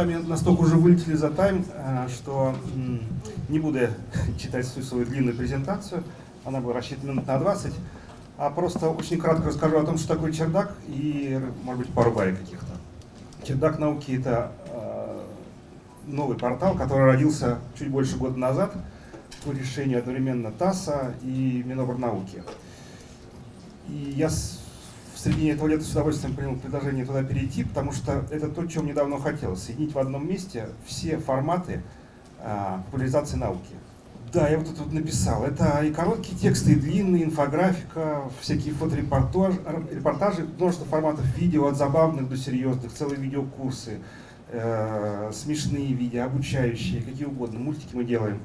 вами настолько уже вылетели за тайм, э, что не буду читать всю свою длинную презентацию, она была рассчитана минут на 20, а просто очень кратко расскажу о том, что такое чердак и, может быть, пару баек каких-то. Чердак науки — это э, новый портал, который родился чуть больше года назад по решению одновременно ТАССа и Миноборнауки. И я середине этого лета с удовольствием принял предложение туда перейти, потому что это то, чем мне давно хотелось. Соединить в одном месте все форматы а, популяризации науки. Да, я вот тут вот написал. Это и короткие тексты, и длинные, инфографика, всякие фоторепортажи, множество форматов видео, от забавных до серьезных, целые видеокурсы, э, смешные видео, обучающие, какие угодно. Мультики мы делаем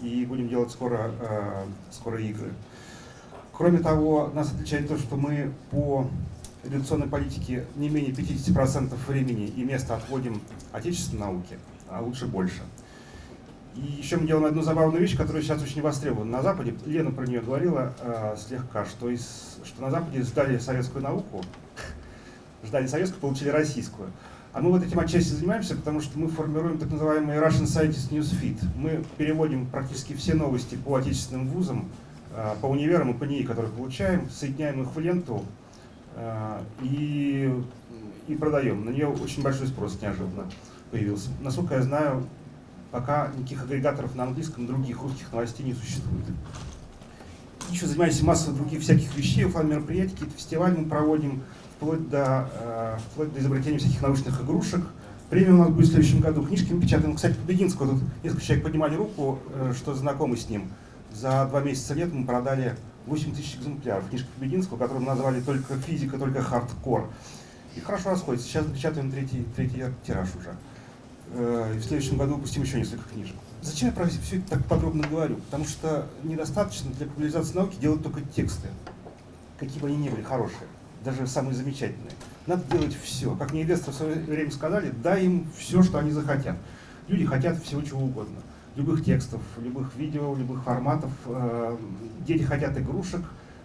и будем делать скоро, э, скоро игры. Кроме того, нас отличает то, что мы по редакционной политике не менее 50% времени и места отводим отечественной науке, а лучше больше. И еще мы делаем одну забавную вещь, которая сейчас очень востребована на Западе. Лена про нее говорила э, слегка, что, из, что на Западе ждали советскую науку, ждали советскую, получили российскую. А мы вот этим отчасти занимаемся, потому что мы формируем так называемый Russian Scientist Newsfeed. Мы переводим практически все новости по отечественным вузам, по универам и по НИИ, которые получаем, соединяем их в ленту э, и, и продаем. На нее очень большой спрос неожиданно появился. Насколько я знаю, пока никаких агрегаторов на английском других русских новостей не существует. Еще занимаемся массой других всяких вещей, офлайн мероприятий, какие-то фестивали мы проводим, вплоть до, э, вплоть до изобретения всяких научных игрушек. Премия у нас будет в следующем году. Книжки мы печатаем. Кстати, Побединского, тут несколько человек поднимали руку, что знакомы с ним. За два месяца лет мы продали 8 тысяч экземпляров книжки Побединского, которую мы назвали только физика, только хардкор. И хорошо расходится. Сейчас печатаем третий, третий тираж уже. Э, и в следующем году выпустим еще несколько книжек. Зачем я про все это так подробно говорю? Потому что недостаточно для популяризации науки делать только тексты, какие бы они ни были хорошие, даже самые замечательные. Надо делать все. Как мне инвесторы в свое время сказали, дай им все, что они захотят. Люди хотят всего чего угодно любых текстов, любых видео, любых форматов. Э, дети хотят игрушек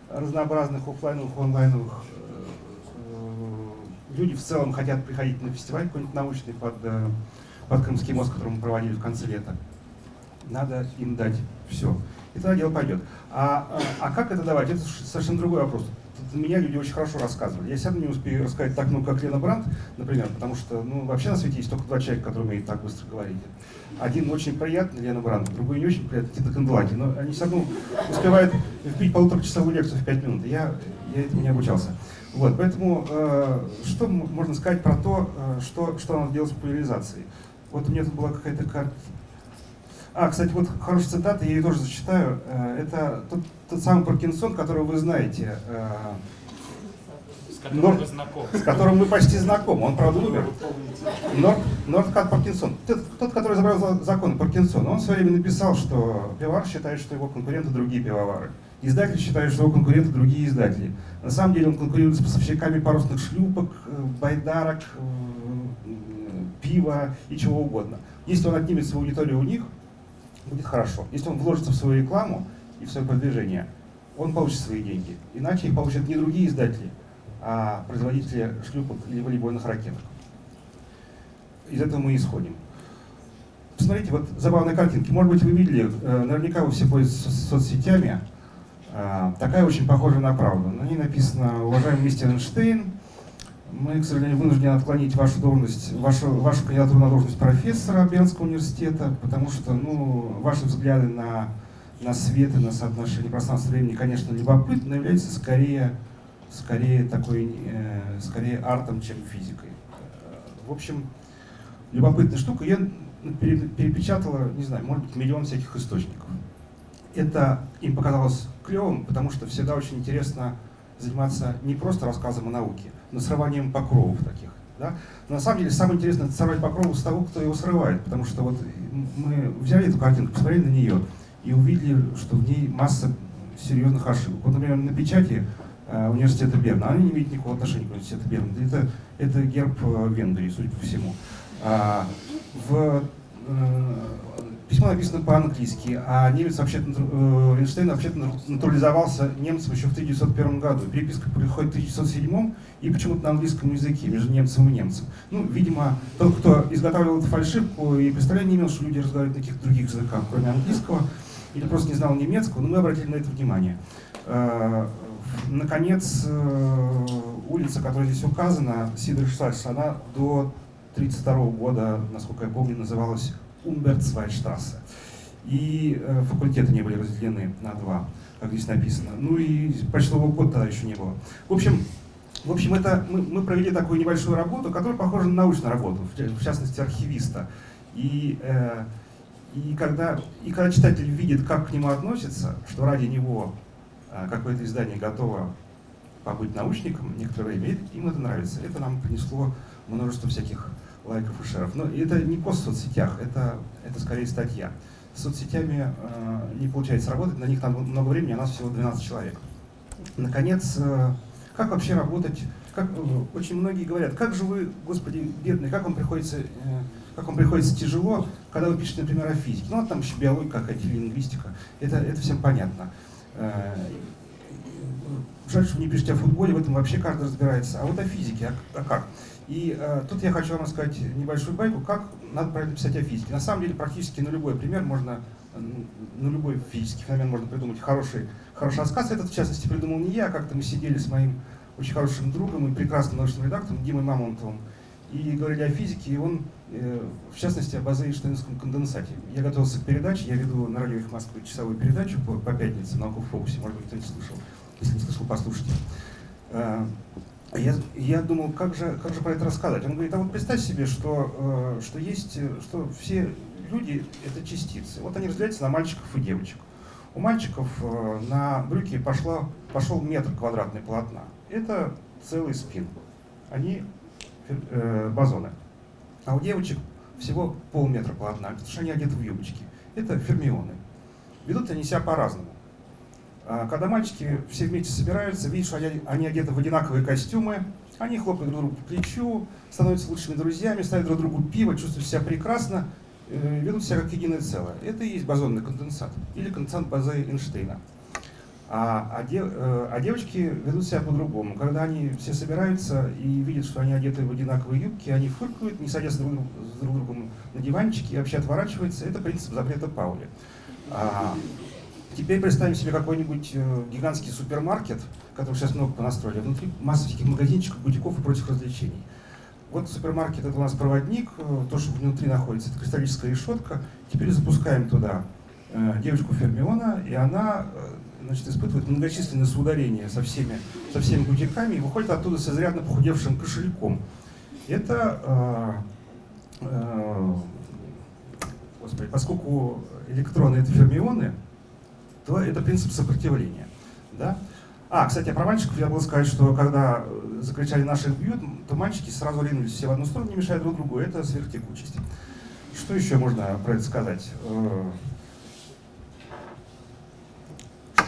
разнообразных, офлайновых, онлайновых. Э, люди в целом хотят приходить на фестиваль какой-нибудь научный под, э, под Крымский мост, который мы проводили в конце лета. Надо им дать все. И тогда дело пойдет. А, а, а как это давать? Это совершенно другой вопрос меня люди очень хорошо рассказывали. Я сам не успею рассказать так много, как Лена Брандт, например, потому что ну, вообще на свете есть только два человека, которые умеют так быстро говорить. Один очень приятный, Лена Брандт, другой не очень приятный, Тита Канделаки. Но они все равно успевают вбить полуторачасовую лекцию в пять минут. Я, я этому не обучался. Вот, поэтому э, что можно сказать про то, э, что, что надо делать с популяризацией? Вот у меня тут была какая-то карта. А, кстати, вот хорошая цитата, я ее тоже зачитаю. Э, это тот, тот самый Паркинсон, которого вы знаете. Э, с которым Норд, вы знакомы. С которым мы почти знакомы. Он, правда, умер. Норд, Нордкат Паркинсон. Тот, тот, который изобрел закон Паркинсона. Он в свое время написал, что пивовар считает, что его конкуренты другие пивовары. Издатель считает, что его конкуренты другие издатели. На самом деле он конкурирует с поставщиками парусных шлюпок, э, байдарок, пива и чего угодно. Если он отнимет свою аудиторию у них, будет хорошо. Если он вложится в свою рекламу и в свое продвижение, он получит свои деньги. Иначе их получат не другие издатели, а производители шлюпок или волейбольных ракеток. Из этого мы исходим. Посмотрите, вот забавные картинки. Может быть, вы видели, э, наверняка вы все пользуетесь соцсетями. Э, такая очень похожая на правду. На ней написано «Уважаемый мистер Эйнштейн, мы, к сожалению, вынуждены отклонить вашу должность, вашу, вашу кандидатуру на должность профессора Бернского университета, потому что ну, ваши взгляды на, на свет и на соотношение пространства времени, конечно, любопытны, но являются скорее, скорее, такой, э, скорее артом, чем физикой. В общем, любопытная штука. Я перепечатала, не знаю, может быть, миллион всяких источников. Это им показалось клевым, потому что всегда очень интересно заниматься не просто рассказом о науке, но срыванием покровов таких. Да? Но на самом деле самое интересное это сорвать покрову с того, кто его срывает, потому что вот мы взяли эту картинку, посмотрели на нее и увидели, что в ней масса серьезных ошибок. Вот, например, на печати э, университета Берна, она не имеет никакого отношения к университету Берна, это, это герб э, Венгрии, судя по всему. А, в э, письмо написано по-английски, а немец вообще э, Эйнштейн вообще натурализовался немцем еще в 1901 году. Переписка происходит в 1907 и почему-то на английском языке между немцем и немцем. Ну, видимо, тот, кто изготавливал эту фальшивку и представления не имел, что люди разговаривают на каких-то других языках, кроме английского, или просто не знал немецкого, но мы обратили на это внимание. Э, наконец, э, улица, которая здесь указана, Сидерштрассе, она до 1932 года, насколько я помню, называлась Умберцвайштрассе. И э, факультеты не были разделены на два, как здесь написано. Ну и почтового кода тогда еще не было. В общем, в общем это, мы, мы провели такую небольшую работу, которая похожа на научную работу, в частности архивиста. И, и, когда, и когда читатель видит, как к нему относятся, что ради него э, какое-то издание готово побыть научником некоторое время, им это нравится. Это нам принесло множество всяких лайков и шеров. Но это не пост в соцсетях, это, это скорее статья. С соцсетями э, не получается работать, на них там много времени, а нас всего 12 человек. Наконец, э, как вообще работать? Как, э, очень многие говорят, как же вы, господи, бедные, как вам приходится, э, как вам приходится тяжело, когда вы пишете, например, о физике. Ну, а там еще биология какая-то или лингвистика. Это, это всем понятно. Э, жаль, что вы не пишете о футболе, в этом вообще каждый разбирается. А вот о физике, а, а как? И э, тут я хочу вам рассказать небольшую байку, как надо правильно писать о физике. На самом деле практически на любой пример можно, на любой физический феномен можно придумать хороший, хороший рассказ. Этот, в частности, придумал не я, а как-то мы сидели с моим очень хорошим другом и прекрасным научным редактором Димой Мамонтовым и говорили о физике, и он, э, в частности, об азоэйнштейнском конденсате. Я готовился к передаче, я веду на радио «Их Москвы» часовую передачу по, по пятнице на фокусе, может быть, кто-нибудь слышал. Если не слышал, послушайте. А я, я думал, как же, как же про это рассказать. Он говорит, а вот представь себе, что, э, что есть, что все люди — это частицы. Вот они разделяются на мальчиков и девочек. У мальчиков э, на брюки пошло, пошел метр квадратный полотна. Это целый спин. Они э, бозоны. А у девочек всего полметра полотна, потому что они одеты в юбочки. Это фермионы. Ведут они себя по-разному. А, когда мальчики все вместе собираются, видишь, они одеты в одинаковые костюмы, они хлопают друг другу по плечу, становятся лучшими друзьями, ставят друг другу пиво, чувствуют себя прекрасно, э, ведут себя как единое целое. Это и есть бозонный конденсат, или конденсат базы Эйнштейна. А, а, дев, э, а девочки ведут себя по-другому. Когда они все собираются и видят, что они одеты в одинаковые юбки, они фыркают, не садятся друг, с друг другом на диванчики и вообще отворачиваются. Это принцип запрета Паули. А, Теперь представим себе какой-нибудь э, гигантский супермаркет, который сейчас много понастроили. Внутри масса всяких магазинчиков, бутиков и прочих развлечений. Вот супермаркет это у нас проводник, э, то, что внутри находится, это кристаллическая решетка. Теперь запускаем туда девочку Фермиона, и она значит, испытывает многочисленные соударения со всеми, со всеми бутиками и выходит оттуда с изрядно похудевшим кошельком. Это, э, э, господи, поскольку электроны это фермионы, то это принцип сопротивления. Да? А, кстати, про мальчиков я был сказать, что когда э, закричали «наших бьют», то мальчики сразу ринулись все в одну сторону, не мешая друг другу. Это сверхтекучесть. Что еще можно про это сказать?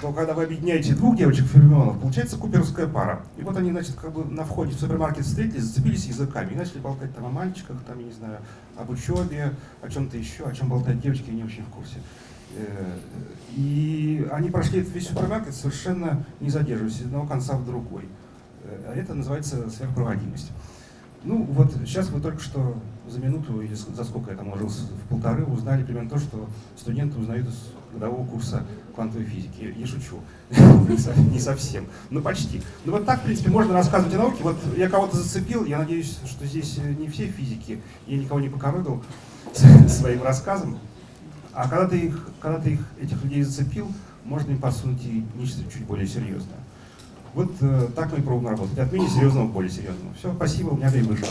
Что когда вы объединяете двух девочек фермионов, получается куперская пара. И вот они, значит, как бы на входе в супермаркет встретились, зацепились языками и начали болтать там о мальчиках, там, я не знаю, об учебе, о чем-то еще, о чем болтают девочки, не очень в курсе. Э, и они прошли весь супермаркет совершенно не задерживаясь из одного конца в другой. Э, это называется сверхпроводимость. Ну вот сейчас вы только что за минуту или за сколько я там ложился, в полторы узнали примерно то, что студенты узнают из годового курса квантовой физики. Я шучу. Не совсем, но почти. Ну вот так, в принципе, можно рассказывать о науке. Вот я кого-то зацепил, я надеюсь, что здесь не все физики, я никого не покорыдал своим рассказом. А когда ты, их, когда ты их, этих людей зацепил, можно им подсунуть и нечто чуть более серьезное. Вот э, так мы и пробуем работать. От менее серьезного к более серьезному. Все, спасибо, у меня время вышло.